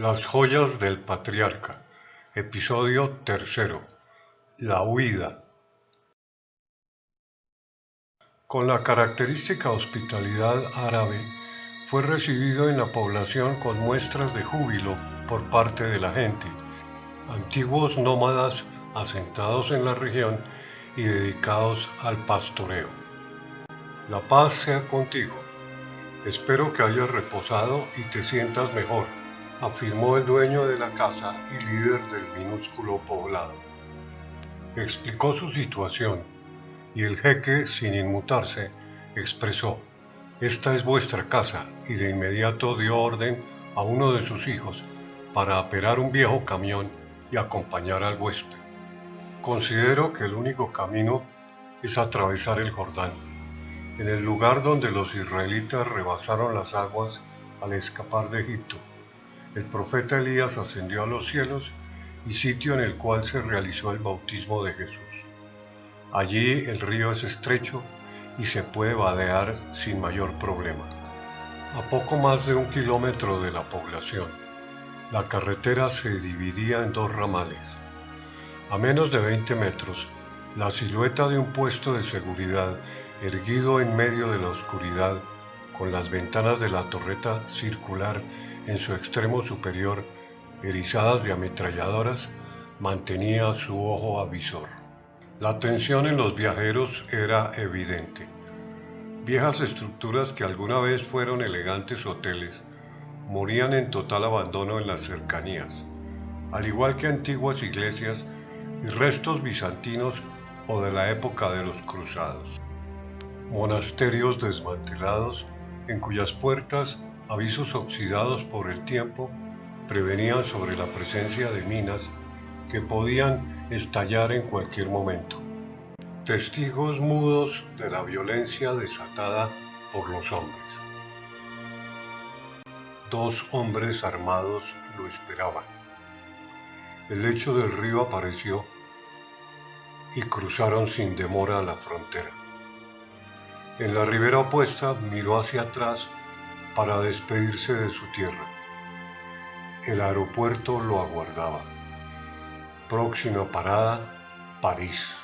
Las joyas del patriarca. Episodio tercero. La huida. Con la característica hospitalidad árabe, fue recibido en la población con muestras de júbilo por parte de la gente, antiguos nómadas asentados en la región y dedicados al pastoreo. La paz sea contigo. Espero que hayas reposado y te sientas mejor afirmó el dueño de la casa y líder del minúsculo poblado. Explicó su situación y el jeque, sin inmutarse, expresó, Esta es vuestra casa y de inmediato dio orden a uno de sus hijos para aperar un viejo camión y acompañar al huésped. Considero que el único camino es atravesar el Jordán, en el lugar donde los israelitas rebasaron las aguas al escapar de Egipto el profeta Elías ascendió a los cielos y sitio en el cual se realizó el bautismo de Jesús. Allí el río es estrecho y se puede vadear sin mayor problema. A poco más de un kilómetro de la población, la carretera se dividía en dos ramales. A menos de 20 metros, la silueta de un puesto de seguridad erguido en medio de la oscuridad, con las ventanas de la torreta circular en su extremo superior, erizadas de ametralladoras, mantenía su ojo avisor. La tensión en los viajeros era evidente. Viejas estructuras que alguna vez fueron elegantes hoteles morían en total abandono en las cercanías, al igual que antiguas iglesias y restos bizantinos o de la época de los cruzados. Monasterios desmantelados en cuyas puertas avisos oxidados por el tiempo prevenían sobre la presencia de minas que podían estallar en cualquier momento. Testigos mudos de la violencia desatada por los hombres. Dos hombres armados lo esperaban. El lecho del río apareció y cruzaron sin demora la frontera. En la ribera opuesta miró hacia atrás para despedirse de su tierra. El aeropuerto lo aguardaba. Próxima parada, París.